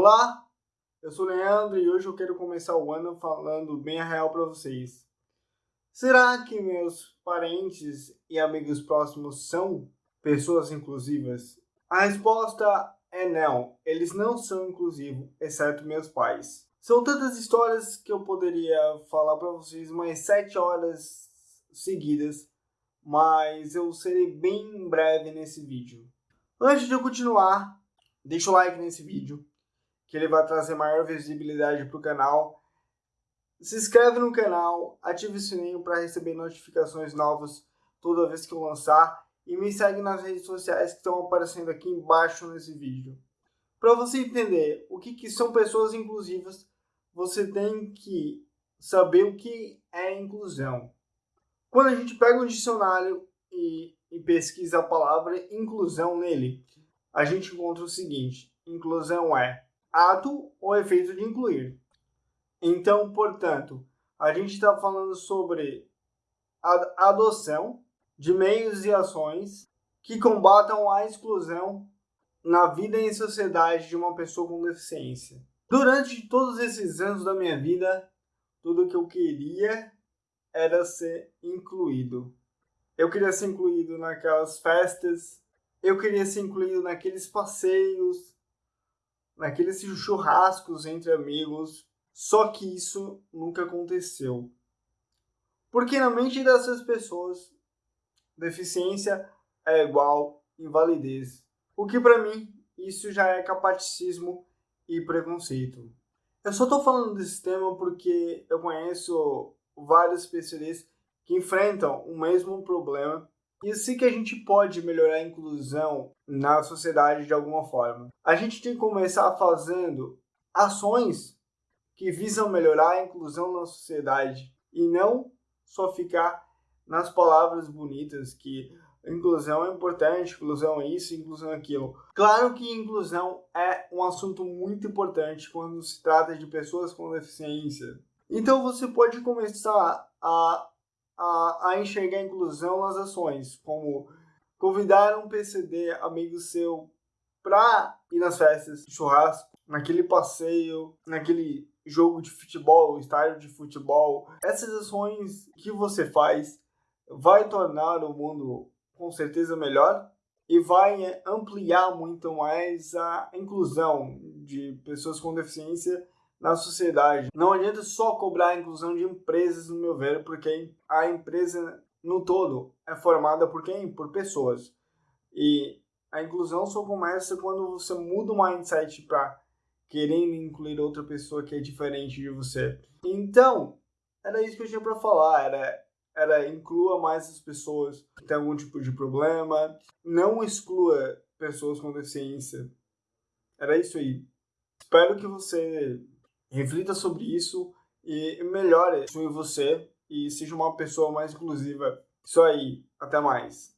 Olá, eu sou o Leandro e hoje eu quero começar o ano falando bem a real para vocês. Será que meus parentes e amigos próximos são pessoas inclusivas? A resposta é não, eles não são inclusivos, exceto meus pais. São tantas histórias que eu poderia falar para vocês mais sete horas seguidas, mas eu serei bem breve nesse vídeo. Antes de eu continuar, deixa o like nesse vídeo, que ele vai trazer maior visibilidade para o canal. Se inscreve no canal, ative o sininho para receber notificações novas toda vez que eu lançar e me segue nas redes sociais que estão aparecendo aqui embaixo nesse vídeo. Para você entender o que, que são pessoas inclusivas, você tem que saber o que é inclusão. Quando a gente pega um dicionário e, e pesquisa a palavra inclusão nele, a gente encontra o seguinte, inclusão é ato ou efeito de incluir. Então, portanto, a gente está falando sobre a adoção de meios e ações que combatam a exclusão na vida e em sociedade de uma pessoa com deficiência. Durante todos esses anos da minha vida, tudo que eu queria era ser incluído. Eu queria ser incluído naquelas festas, eu queria ser incluído naqueles passeios, naqueles churrascos entre amigos, só que isso nunca aconteceu. Porque na mente dessas pessoas, deficiência é igual invalidez. O que para mim, isso já é capaticismo e preconceito. Eu só estou falando desse tema porque eu conheço vários especialistas que enfrentam o mesmo problema e assim que a gente pode melhorar a inclusão na sociedade de alguma forma. A gente tem que começar fazendo ações que visam melhorar a inclusão na sociedade e não só ficar nas palavras bonitas que inclusão é importante, inclusão é isso, inclusão é aquilo. Claro que inclusão é um assunto muito importante quando se trata de pessoas com deficiência. Então você pode começar a a, a enxergar a inclusão nas ações, como convidar um PCD amigo seu para ir nas festas, churrasco, naquele passeio, naquele jogo de futebol, estádio de futebol. Essas ações que você faz vai tornar o mundo com certeza melhor e vai ampliar muito mais a inclusão de pessoas com deficiência na sociedade. Não adianta só cobrar a inclusão de empresas, no meu ver, porque a empresa no todo é formada por quem? Por pessoas. E a inclusão só começa quando você muda o mindset para querendo incluir outra pessoa que é diferente de você. Então, era isso que eu tinha para falar, era era inclua mais as pessoas que têm algum tipo de problema, não exclua pessoas com deficiência. Era isso aí. Espero que você reflita sobre isso e melhore em você e seja uma pessoa mais inclusiva. Isso aí, até mais.